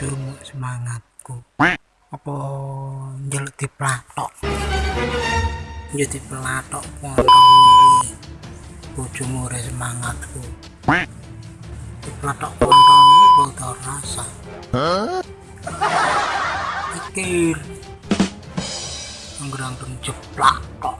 bojomu semangatku. Apa njeluk diplatok? Jadi pelatok kontomu bojomu re semangatku. Diplatok kontomu botol rasa. Pikir. Anggrang jeplak kok